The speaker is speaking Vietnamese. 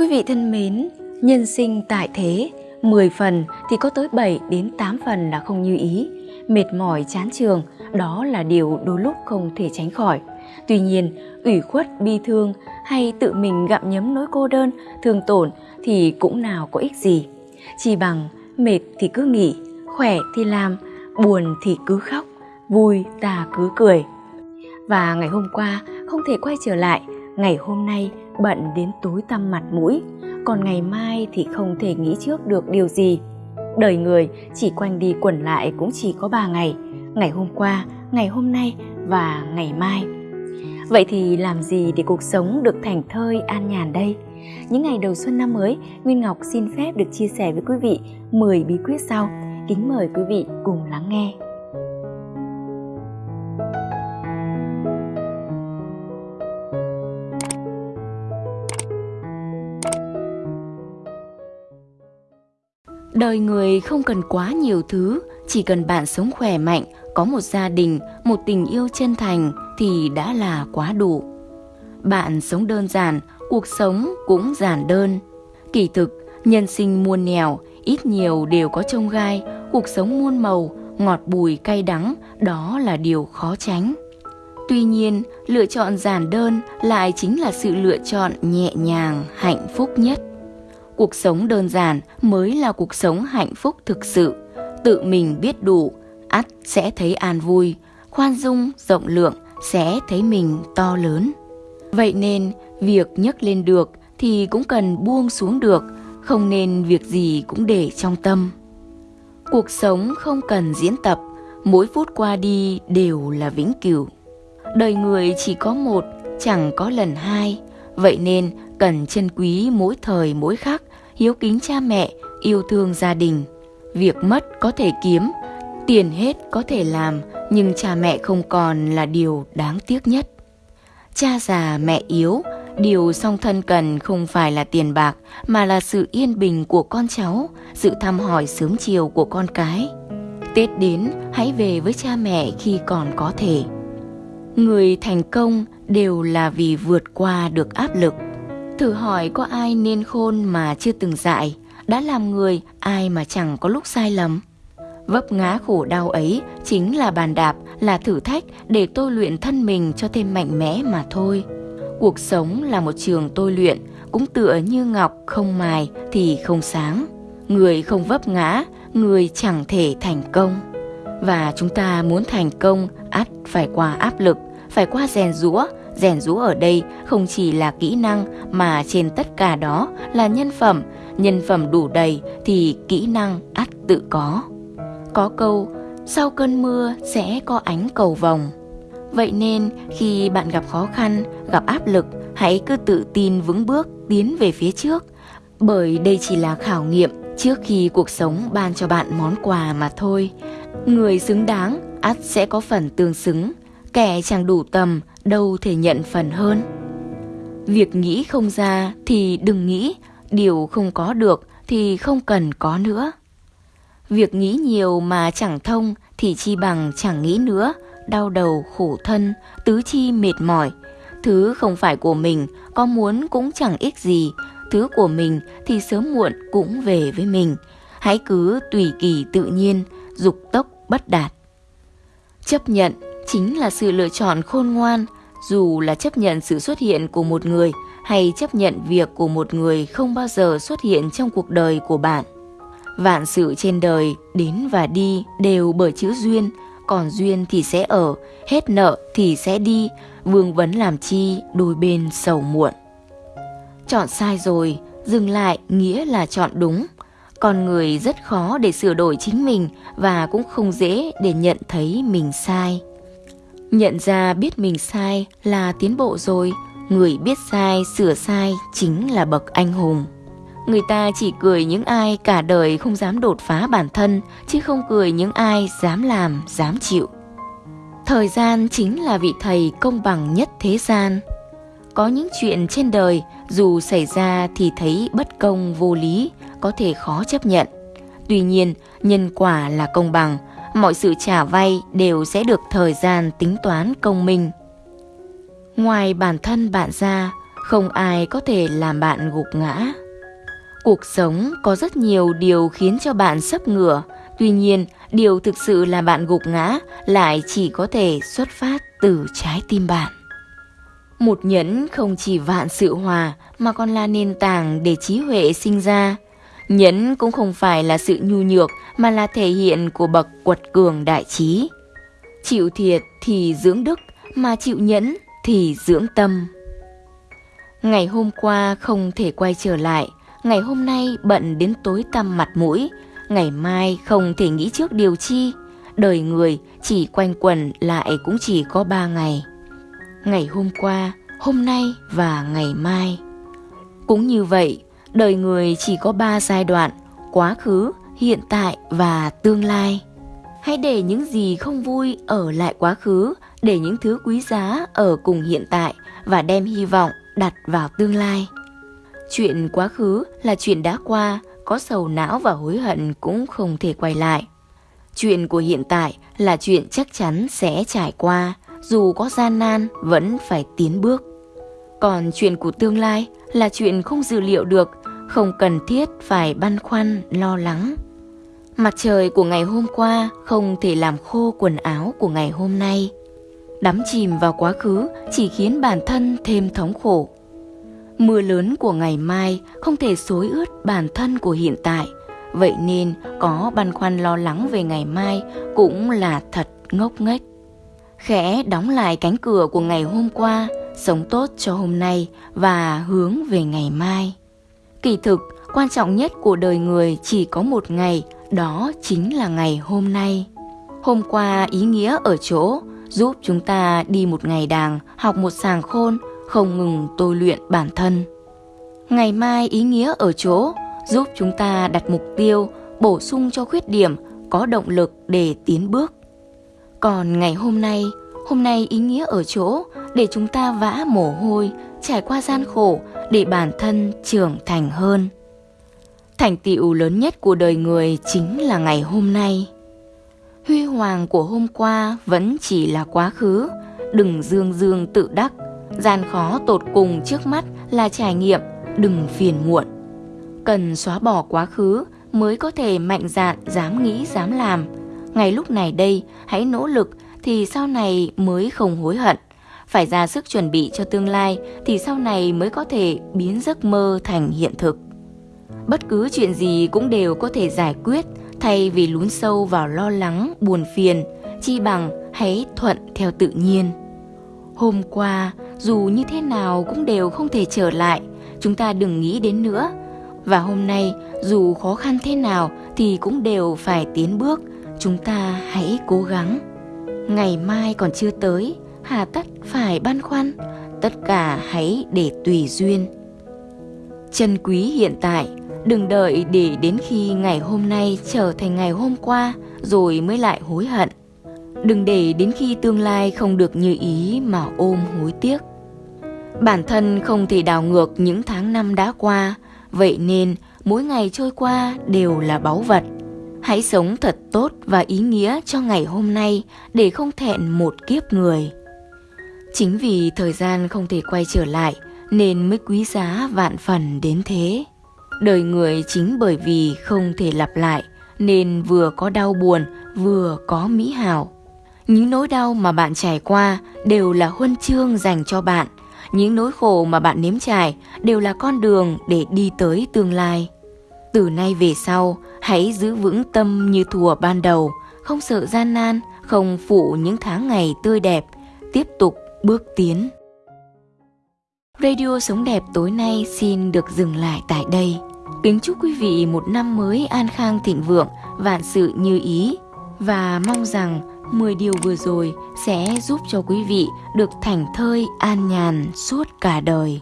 Quý vị thân mến, nhân sinh tại thế, 10 phần thì có tới 7 đến 8 phần là không như ý. Mệt mỏi chán trường, đó là điều đôi lúc không thể tránh khỏi. Tuy nhiên, ủy khuất, bi thương hay tự mình gặm nhấm nỗi cô đơn, thương tổn thì cũng nào có ích gì. Chỉ bằng mệt thì cứ nghỉ, khỏe thì làm, buồn thì cứ khóc, vui ta cứ cười. Và ngày hôm qua không thể quay trở lại, ngày hôm nay bận đến tối tăm mặt mũi, còn ngày mai thì không thể nghĩ trước được điều gì. Đời người chỉ quanh đi quẩn lại cũng chỉ có ba ngày, ngày hôm qua, ngày hôm nay và ngày mai. Vậy thì làm gì để cuộc sống được thành thơi an nhàn đây? Những ngày đầu xuân năm mới, Nguyên Ngọc xin phép được chia sẻ với quý vị 10 bí quyết sau. Kính mời quý vị cùng lắng nghe. Đời người không cần quá nhiều thứ, chỉ cần bạn sống khỏe mạnh, có một gia đình, một tình yêu chân thành thì đã là quá đủ. Bạn sống đơn giản, cuộc sống cũng giản đơn. Kỳ thực, nhân sinh muôn nẻo, ít nhiều đều có trông gai, cuộc sống muôn màu, ngọt bùi cay đắng, đó là điều khó tránh. Tuy nhiên, lựa chọn giản đơn lại chính là sự lựa chọn nhẹ nhàng, hạnh phúc nhất. Cuộc sống đơn giản mới là cuộc sống hạnh phúc thực sự. Tự mình biết đủ, ắt sẽ thấy an vui, khoan dung, rộng lượng sẽ thấy mình to lớn. Vậy nên, việc nhấc lên được thì cũng cần buông xuống được, không nên việc gì cũng để trong tâm. Cuộc sống không cần diễn tập, mỗi phút qua đi đều là vĩnh cửu. Đời người chỉ có một, chẳng có lần hai, vậy nên cần trân quý mỗi thời mỗi khắc, hiếu kính cha mẹ, yêu thương gia đình. Việc mất có thể kiếm, tiền hết có thể làm, nhưng cha mẹ không còn là điều đáng tiếc nhất. Cha già mẹ yếu, điều song thân cần không phải là tiền bạc mà là sự yên bình của con cháu, sự thăm hỏi sớm chiều của con cái. Tết đến, hãy về với cha mẹ khi còn có thể. Người thành công đều là vì vượt qua được áp lực. Thử hỏi có ai nên khôn mà chưa từng dại, đã làm người ai mà chẳng có lúc sai lầm. Vấp ngã khổ đau ấy chính là bàn đạp, là thử thách để tôi luyện thân mình cho thêm mạnh mẽ mà thôi. Cuộc sống là một trường tôi luyện, cũng tựa như ngọc không mài thì không sáng. Người không vấp ngã, người chẳng thể thành công. Và chúng ta muốn thành công ắt phải qua áp lực, phải qua rèn rũa. Rèn rũ ở đây không chỉ là kỹ năng mà trên tất cả đó là nhân phẩm. Nhân phẩm đủ đầy thì kỹ năng ắt tự có. Có câu, sau cơn mưa sẽ có ánh cầu vồng. Vậy nên khi bạn gặp khó khăn, gặp áp lực, hãy cứ tự tin vững bước tiến về phía trước. Bởi đây chỉ là khảo nghiệm trước khi cuộc sống ban cho bạn món quà mà thôi. Người xứng đáng ắt sẽ có phần tương xứng, kẻ chẳng đủ tầm đâu thể nhận phần hơn. Việc nghĩ không ra thì đừng nghĩ, điều không có được thì không cần có nữa. Việc nghĩ nhiều mà chẳng thông thì chi bằng chẳng nghĩ nữa, đau đầu khổ thân, tứ chi mệt mỏi. Thứ không phải của mình, có muốn cũng chẳng ích gì, thứ của mình thì sớm muộn cũng về với mình. Hãy cứ tùy kỳ tự nhiên, dục tốc bất đạt. Chấp nhận chính là sự lựa chọn khôn ngoan, dù là chấp nhận sự xuất hiện của một người hay chấp nhận việc của một người không bao giờ xuất hiện trong cuộc đời của bạn. Vạn sự trên đời đến và đi đều bởi chữ duyên, còn duyên thì sẽ ở, hết nợ thì sẽ đi, vương vấn làm chi đôi bên sầu muộn. Chọn sai rồi, dừng lại nghĩa là chọn đúng. Con người rất khó để sửa đổi chính mình và cũng không dễ để nhận thấy mình sai. Nhận ra biết mình sai là tiến bộ rồi, người biết sai sửa sai chính là bậc anh hùng. Người ta chỉ cười những ai cả đời không dám đột phá bản thân, chứ không cười những ai dám làm, dám chịu. Thời gian chính là vị thầy công bằng nhất thế gian. Có những chuyện trên đời dù xảy ra thì thấy bất công vô lý, có thể khó chấp nhận. Tuy nhiên, nhân quả là công bằng, mọi sự trả vay đều sẽ được thời gian tính toán công minh. Ngoài bản thân bạn ra, không ai có thể làm bạn gục ngã. Cuộc sống có rất nhiều điều khiến cho bạn sấp ngửa, tuy nhiên điều thực sự là bạn gục ngã lại chỉ có thể xuất phát từ trái tim bạn. Một nhẫn không chỉ vạn sự hòa mà còn là nền tảng để trí huệ sinh ra. Nhẫn cũng không phải là sự nhu nhược mà là thể hiện của bậc quật cường đại trí. Chịu thiệt thì dưỡng đức, mà chịu nhẫn thì dưỡng tâm. Ngày hôm qua không thể quay trở lại, ngày hôm nay bận đến tối tăm mặt mũi, ngày mai không thể nghĩ trước điều chi. Đời người chỉ quanh quẩn lại cũng chỉ có ba ngày. Ngày hôm qua, hôm nay và ngày mai. Cũng như vậy, đời người chỉ có ba giai đoạn, quá khứ, hiện tại và tương lai. Hãy để những gì không vui ở lại quá khứ, để những thứ quý giá ở cùng hiện tại và đem hy vọng đặt vào tương lai. Chuyện quá khứ là chuyện đã qua, có sầu não và hối hận cũng không thể quay lại. Chuyện của hiện tại là chuyện chắc chắn sẽ trải qua, dù có gian nan vẫn phải tiến bước. Còn chuyện của tương lai là chuyện không dự liệu được, không cần thiết phải băn khoăn, lo lắng. Mặt trời của ngày hôm qua không thể làm khô quần áo của ngày hôm nay. Đắm chìm vào quá khứ chỉ khiến bản thân thêm thống khổ. Mưa lớn của ngày mai không thể xối ướt bản thân của hiện tại. Vậy nên có băn khoăn lo lắng về ngày mai cũng là thật ngốc nghếch. Khẽ đóng lại cánh cửa của ngày hôm qua, sống tốt cho hôm nay và hướng về ngày mai. Kỳ thực, quan trọng nhất của đời người chỉ có một ngày, đó chính là ngày hôm nay. Hôm qua ý nghĩa ở chỗ giúp chúng ta đi một ngày đàng, học một sàng khôn, không ngừng tôi luyện bản thân. Ngày mai ý nghĩa ở chỗ giúp chúng ta đặt mục tiêu, bổ sung cho khuyết điểm, có động lực để tiến bước. Còn ngày hôm nay, hôm nay ý nghĩa ở chỗ để chúng ta vã mồ hôi, trải qua gian khổ để bản thân trưởng thành hơn. Thành tựu lớn nhất của đời người chính là ngày hôm nay. Huy hoàng của hôm qua vẫn chỉ là quá khứ, đừng dương dương tự đắc, gian khó tột cùng trước mắt là trải nghiệm, đừng phiền muộn. Cần xóa bỏ quá khứ mới có thể mạnh dạn dám nghĩ dám làm. Ngay lúc này đây, hãy nỗ lực thì sau này mới không hối hận. Phải ra sức chuẩn bị cho tương lai thì sau này mới có thể biến giấc mơ thành hiện thực. Bất cứ chuyện gì cũng đều có thể giải quyết thay vì lún sâu vào lo lắng, buồn phiền, chi bằng hãy thuận theo tự nhiên. Hôm qua, dù như thế nào cũng đều không thể trở lại, chúng ta đừng nghĩ đến nữa. Và hôm nay, dù khó khăn thế nào thì cũng đều phải tiến bước, chúng ta hãy cố gắng. Ngày mai còn chưa tới, hà tất phải băn khoăn, tất cả hãy để tùy duyên. Chân quý hiện tại Đừng đợi để đến khi ngày hôm nay trở thành ngày hôm qua rồi mới lại hối hận. Đừng để đến khi tương lai không được như ý mà ôm hối tiếc. Bản thân không thể đảo ngược những tháng năm đã qua, vậy nên mỗi ngày trôi qua đều là báu vật. Hãy sống thật tốt và ý nghĩa cho ngày hôm nay để không thẹn một kiếp người. Chính vì thời gian không thể quay trở lại nên mới quý giá vạn phần đến thế. Đời người chính bởi vì không thể lặp lại nên vừa có đau buồn vừa có mỹ hảo. Những nỗi đau mà bạn trải qua đều là huân chương dành cho bạn. Những nỗi khổ mà bạn nếm trải đều là con đường để đi tới tương lai. Từ nay về sau, hãy giữ vững tâm như thùa ban đầu, không sợ gian nan, không phụ những tháng ngày tươi đẹp, tiếp tục bước tiến. Radio Sống Đẹp tối nay xin được dừng lại tại đây. Kính chúc quý vị một năm mới an khang thịnh vượng, vạn sự như ý và mong rằng 10 điều vừa rồi sẽ giúp cho quý vị được thảnh thơi an nhàn suốt cả đời.